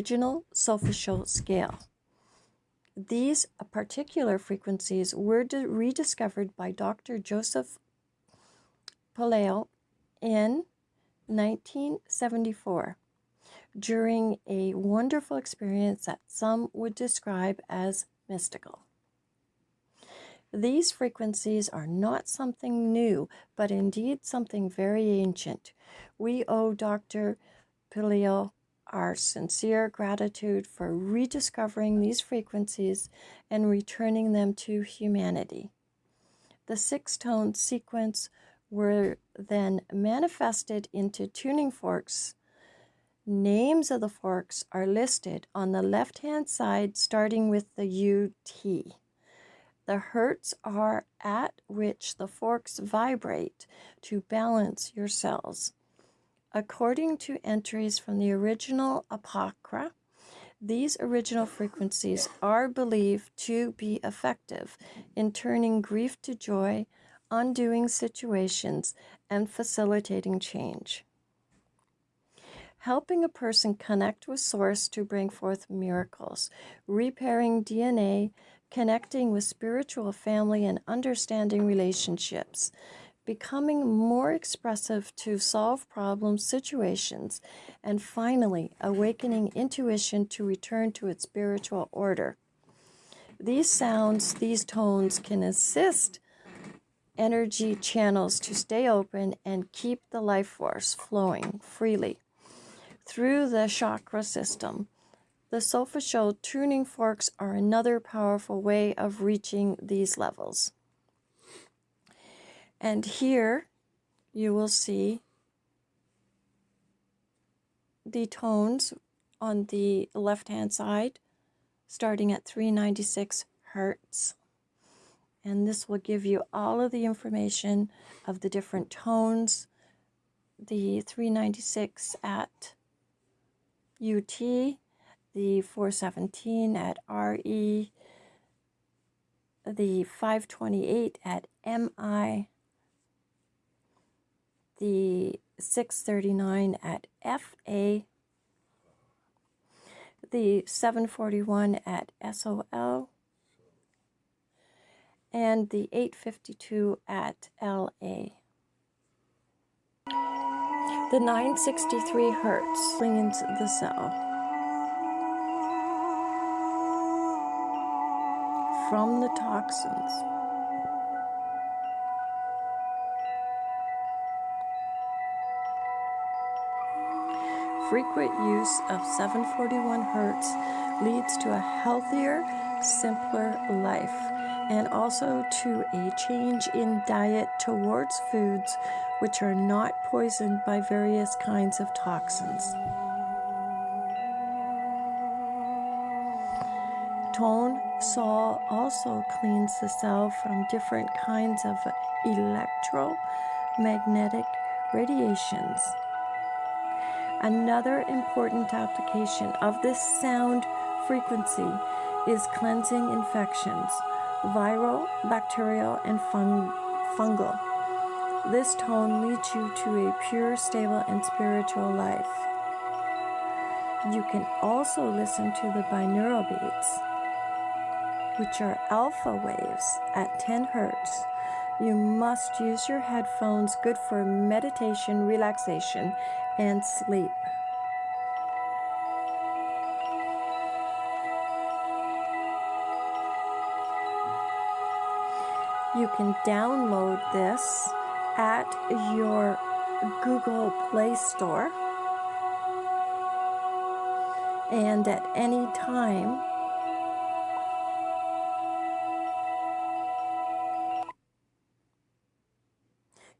original solfeggio scale. These particular frequencies were rediscovered by Dr. Joseph Puleo in 1974 during a wonderful experience that some would describe as mystical. These frequencies are not something new, but indeed something very ancient. We owe Dr. Puleo our sincere gratitude for rediscovering these frequencies and returning them to humanity. The six tone sequence were then manifested into tuning forks. Names of the forks are listed on the left hand side, starting with the UT. The hertz are at which the forks vibrate to balance your cells. According to entries from the original Apocrypha, these original frequencies are believed to be effective in turning grief to joy, undoing situations, and facilitating change. Helping a person connect with Source to bring forth miracles, repairing DNA, connecting with spiritual family, and understanding relationships becoming more expressive to solve problem situations, and finally, awakening intuition to return to its spiritual order. These sounds, these tones can assist energy channels to stay open and keep the life force flowing freely through the chakra system. The solfeggio tuning forks are another powerful way of reaching these levels. And here you will see the tones on the left hand side starting at 396 hertz. And this will give you all of the information of the different tones, the 396 at UT, the 417 at RE, the 528 at MI, the 639 at FA, the 741 at SOL, and the 852 at LA. The 963 hertz cleans the cell from the toxins. frequent use of 741 Hertz leads to a healthier, simpler life and also to a change in diet towards foods which are not poisoned by various kinds of toxins. Tone Sol also cleans the cell from different kinds of electromagnetic radiations. Another important application of this sound frequency is cleansing infections, viral, bacterial, and fung fungal. This tone leads you to a pure, stable, and spiritual life. You can also listen to the binaural beats, which are alpha waves at 10 hertz. You must use your headphones, good for meditation, relaxation, and sleep. You can download this at your Google Play Store and at any time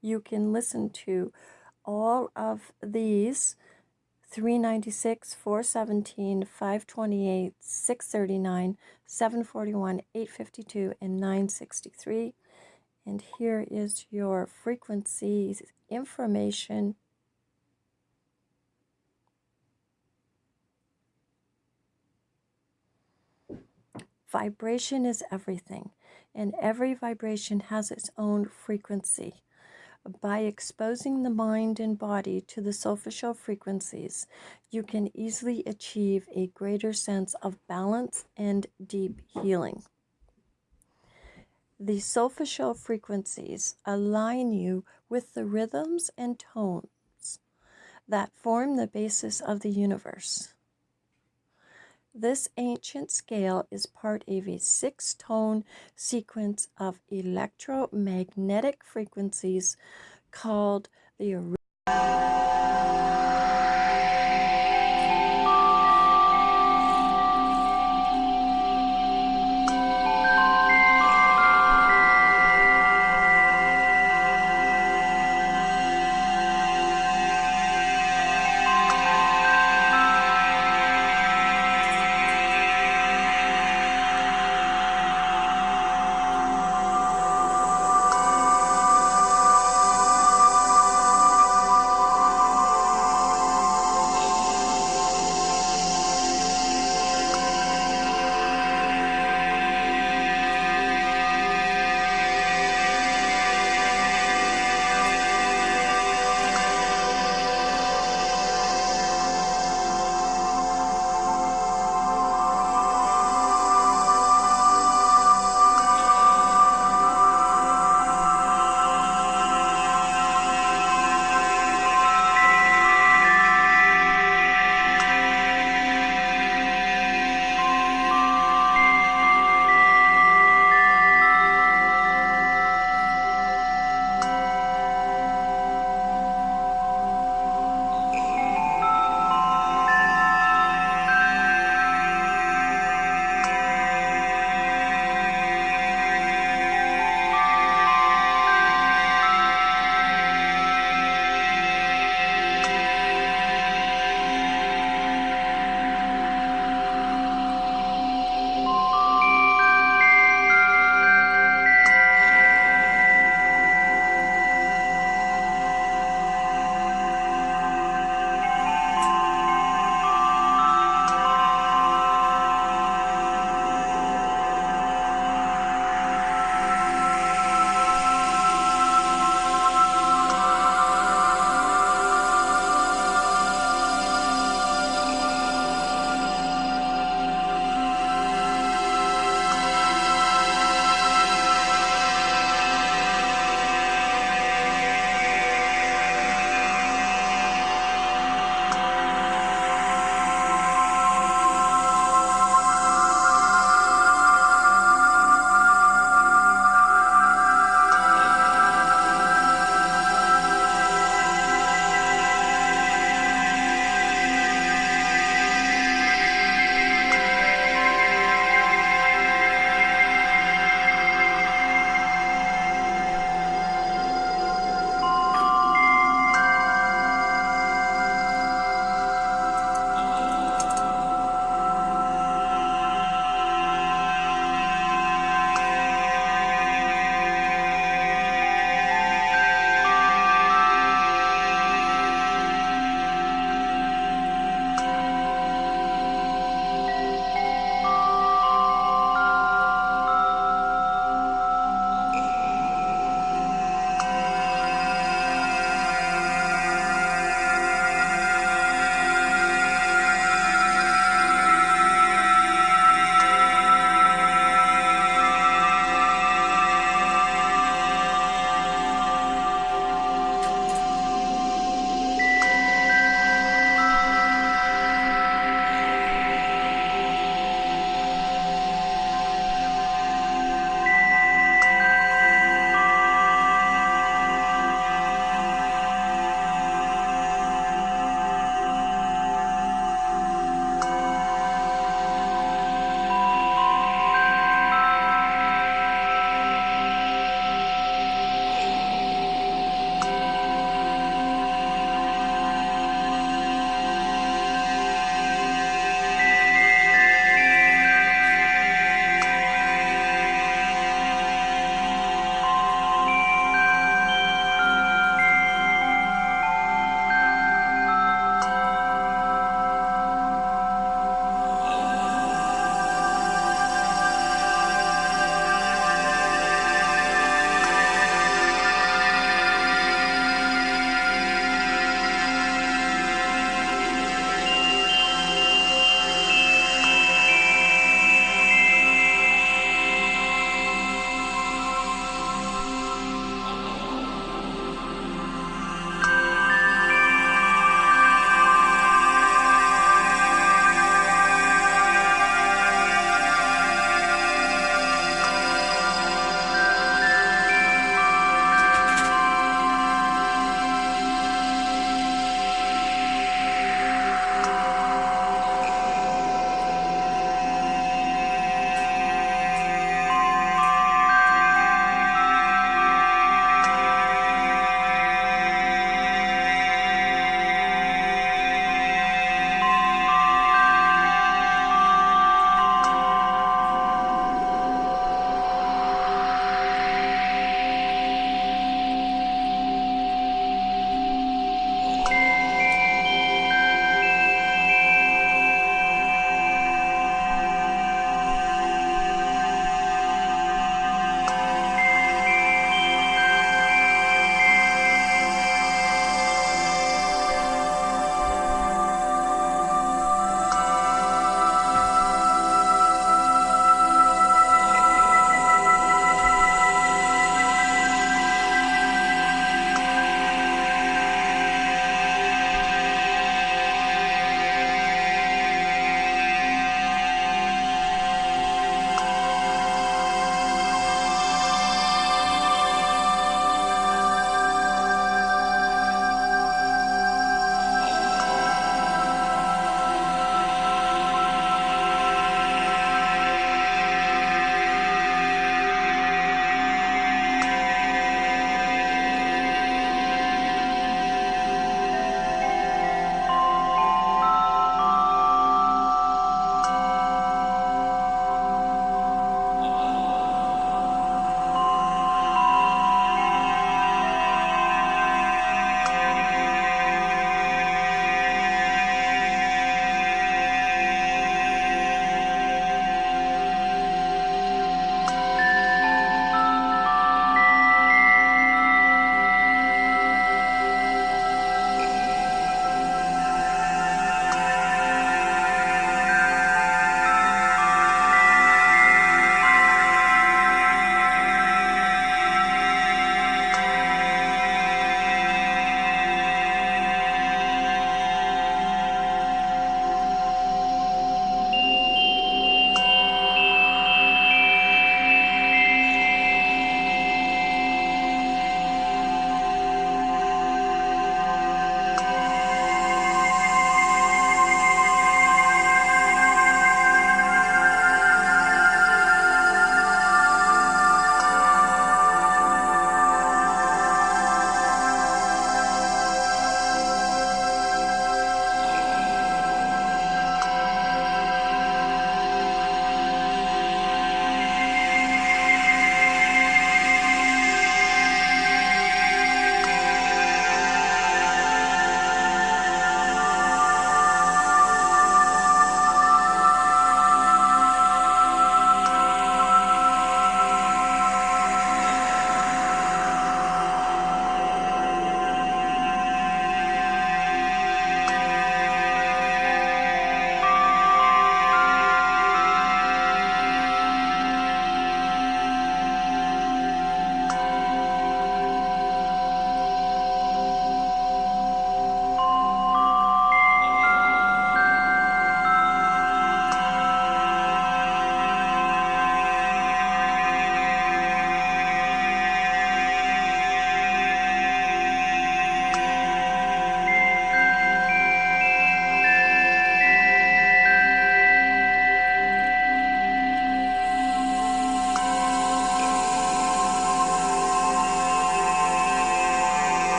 you can listen to all of these 396, 417, 528, 639, 741, 852, and 963. And here is your frequencies information. Vibration is everything, and every vibration has its own frequency. By exposing the mind and body to the soulful frequencies, you can easily achieve a greater sense of balance and deep healing. The solfeggio frequencies align you with the rhythms and tones that form the basis of the universe. This ancient scale is part of a six tone sequence of electromagnetic frequencies called the